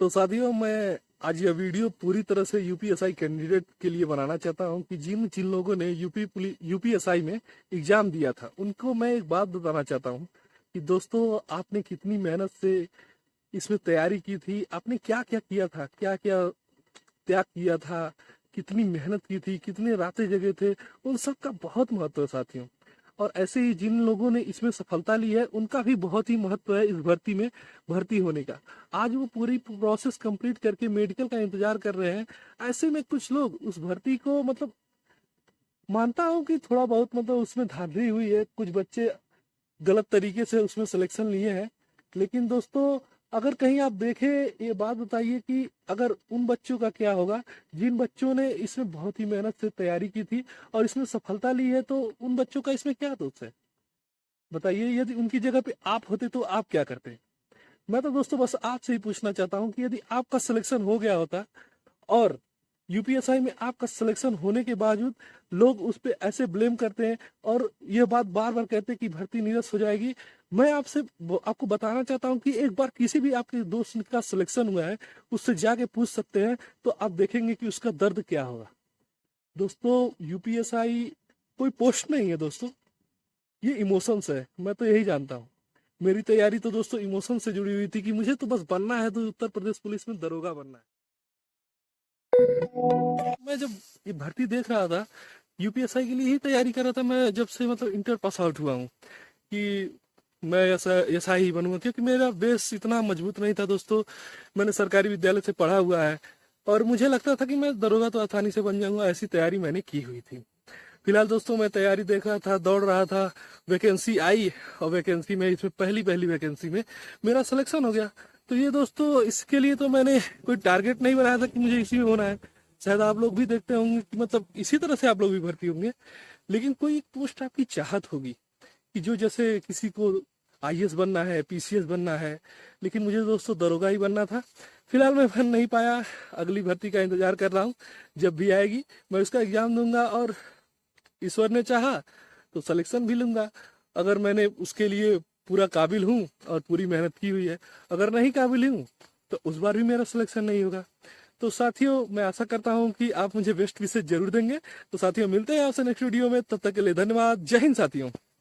तो साथियों, मैं आज यह वीडियो पूरी तरह से यूपीएसआई कैंडिडेट के लिए बनाना चाहता हूँ कि जिन जिन लोगों ने यूपी यूपीएसआई में एग्ज़ाम दिया था, उनको मैं एक बात बताना चाहता हूँ कि दोस्तों, आपने कितनी मेहनत से इसमें तैयारी की थी, आपने क्या क्या किया था क्या क्या त्याग किया था, कितनी मेहनत की थी, कितने रातें जगह थे, उन सब का बहुत महत्व है साथियों। और ऐसे ही जिन लोगों ने इसमें सफलता ली है, उनका भी बहुत ही महत्व है इस भर्ती में, भर्ती होने का। आज वो पूरी प्रोसेस कंप्लीट करके मेडिकल का इंतज़ार कर रहे हैं। ऐसे में कुछ लोग उस भर्ती को मतलब मानता हूँ कि थोड़ा बहुत मतलब उसमें धांधली हुई है। कुछ बच्चे गलत तरीके से उसमें सिलेक्शन लिए हैं। लेकिन दोस्तों अगर कहीं आप देखें, ये बात बताइए कि अगर उन बच्चों का क्या होगा, जिन बच्चों ने इसमें बहुत ही मेहनत से तैयारी की थी और इसमें सफलता ली है तो उन बच्चों का इसमें क्या दोष है? बताइए, यदि उनकी जगह पे आप होते तो आप क्या करते? मैं तो दोस्तों बस आपसे ही पूछना चाहता हूँ कि यदि आपका सिलेक्शन हो गया होता और यूपीएसआई में आपका सिलेक्शन होने के बावजूद लोग उस पर ऐसे ब्लेम करते हैं और ये बात बार बार कहते हैं कि भर्ती निरस्त हो जाएगी। मैं आपसे आपको बताना चाहता हूँ कि एक बार किसी भी आपके दोस्त का सिलेक्शन हुआ है, उससे जाके पूछ सकते हैं तो आप देखेंगे कि उसका दर्द क्या होगा। दोस्तों यूपीएसआई कोई पोस्ट नहीं है दोस्तों। ये इमोशंस है, मैं तो यही जानता हूँ। मेरी तैयारी तो दोस्तों इमोशन से जुड़ी हुई थी कि मुझे तो बस बनना है तो उत्तर प्रदेश पुलिस में दरोगा बनना है। मैं जब ये भर्ती देख रहा था यूपीएसआई के लिए ही तैयारी कर रहा था, मैं जब से मतलब इंटर पास आउट हुआ हूँ कि मैं ऐसा ऐसा ही बनूँगा, क्योंकि मेरा बेस इतना मज़बूत नहीं था दोस्तों। मैंने सरकारी विद्यालय से पढ़ा हुआ है और मुझे लगता था कि मैं दरोगा तो आसानी से बन जाऊँगा, ऐसी तैयारी मैंने की हुई थी। फ़िलहाल दोस्तों, मैं तैयारी देख रहा था, दौड़ रहा था वैकेंसी आई और वैकेंसी में, इसमें पहली पहली वैकेंसी में मेरा सिलेक्शन हो गया। तो ये दोस्तों, इसके लिए तो मैंने कोई टारगेट नहीं बनाया था कि मुझे इसी में होना है। शायद आप लोग भी देखते होंगे कि मतलब इसी तरह से आप लोग भी भर्ती होंगे, लेकिन कोई एक पोस्ट आपकी चाहत होगी कि जो जैसे किसी को आई बनना है, पीसीएस बनना है, लेकिन मुझे दोस्तों दरोगा ही बनना था। फ़िलहाल मैं बन नहीं पाया, अगली भर्ती का इंतज़ार कर रहा हूँ, जब भी आएगी मैं उसका एग्ज़ाम दूँगा और ईश्वर ने चाहा तो सिलेक्शन भी लूँगा। अगर मैंने उसके लिए पूरा काबिल हूँ और पूरी मेहनत की हुई है, अगर नहीं काबिल हूँ तो उस बार भी मेरा सिलेक्शन नहीं होगा। तो साथियों, मैं आशा करता हूँ कि आप मुझे बेस्ट विशेष ज़रूर देंगे। तो साथियों, मिलते हैं आपसे नेक्स्ट वीडियो में। तब तक के लिए धन्यवाद। जय हिंद साथियों।